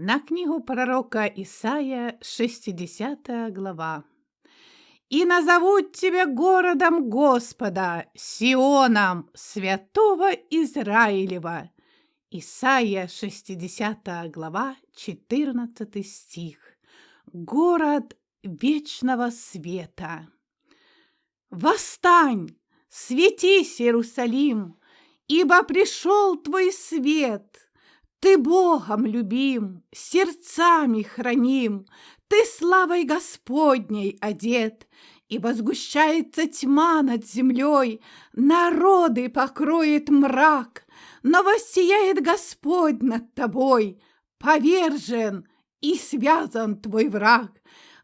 На книгу пророка Исаия, 60 глава. «И назовут тебя городом Господа, Сионом, святого Израилева». Исаия, 60 глава, 14 стих. Город вечного света. Восстань, светись, Иерусалим, ибо пришел твой свет – ты Богом любим, сердцами храним, Ты славой Господней одет, И возгущается тьма над землей, Народы покроет мрак, Но воссияет Господь над тобой, Повержен и связан твой враг.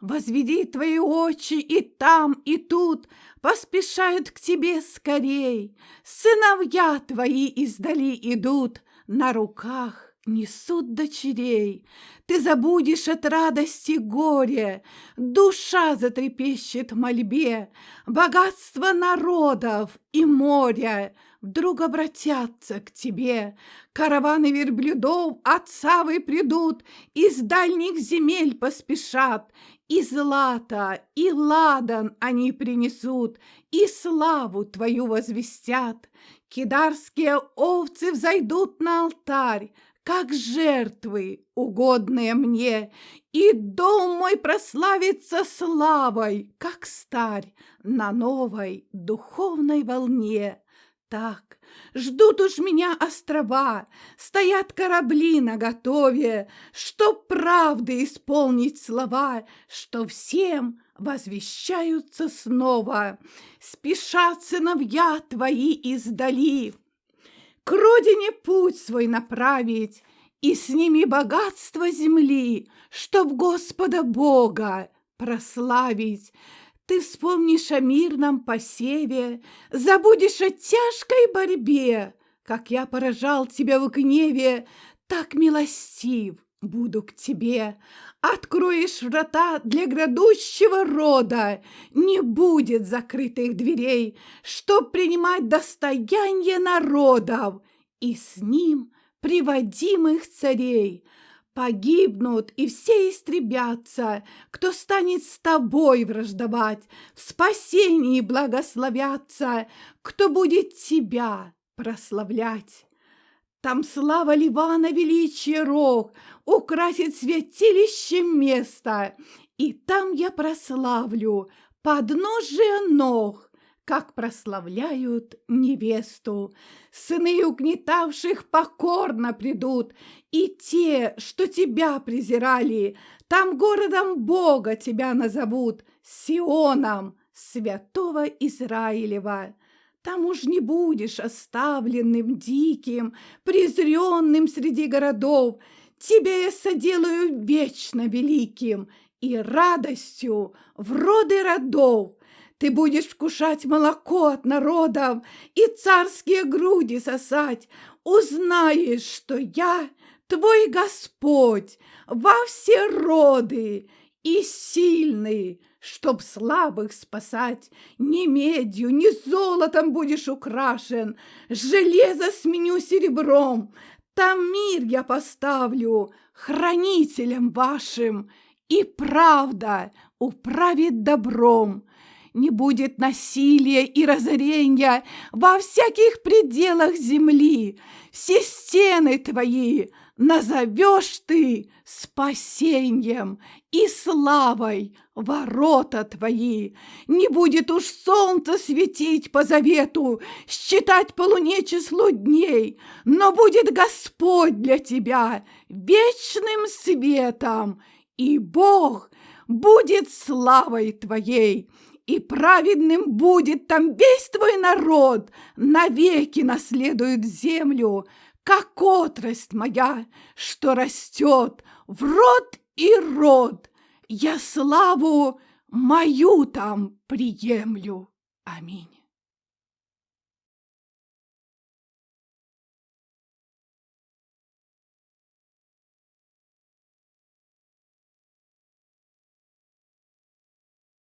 Возведи твои очи и там, и тут, Поспешают к тебе скорей, Сыновья твои издали идут, На руках несут дочерей. Ты забудешь от радости горе, Душа затрепещет мольбе, Богатство народов и моря Вдруг обратятся к тебе. Караваны верблюдов отцавы придут, Из дальних земель поспешат, И злато, и ладан они принесут, И славу твою возвестят. Кидарские овцы взойдут на алтарь, как жертвы, угодные мне, и дом мой прославится славой, как старь на новой духовной волне. Так, ждут уж меня острова, стоят корабли наготове, Чтоб правды исполнить слова, что всем возвещаются снова. Спешат сыновья твои издали, к родине путь свой направить, и с ними богатство земли, чтоб Господа Бога прославить. Ты вспомнишь о мирном посеве, забудешь о тяжкой борьбе, как я поражал тебя в гневе, так милостив буду к тебе. Откроешь врата для грядущего рода, не будет закрытых дверей, чтоб принимать достояние народов и с ним приводимых царей. Погибнут и все истребятся, кто станет с тобой враждовать, в спасении благословятся, кто будет тебя прославлять. Там слава Ливана величие рог, украсит святилище место, и там я прославлю подножие ног, как прославляют невесту. Сыны угнетавших покорно придут, и те, что тебя презирали, там городом Бога тебя назовут, Сионом, святого Израилева. Там уж не будешь оставленным, диким, презренным среди городов. Тебя я соделаю вечно великим и радостью в роды родов. Ты будешь вкушать молоко от народов и царские груди сосать. Узнаешь, что я твой Господь во все роды и сильный, Чтоб слабых спасать, ни медью, ни золотом будешь украшен, Железо сменю серебром, там мир я поставлю хранителем вашим, И правда управит добром. Не будет насилия и разорения во всяких пределах земли. Все стены твои назовешь ты спасением и славой ворота твои. Не будет уж солнце светить по завету, считать по луне число дней, но будет Господь для тебя вечным светом, и Бог будет славой твоей и праведным будет там весь твой народ, навеки наследует землю, как отрасль моя, что растет в род и род. Я славу мою там приемлю. Аминь.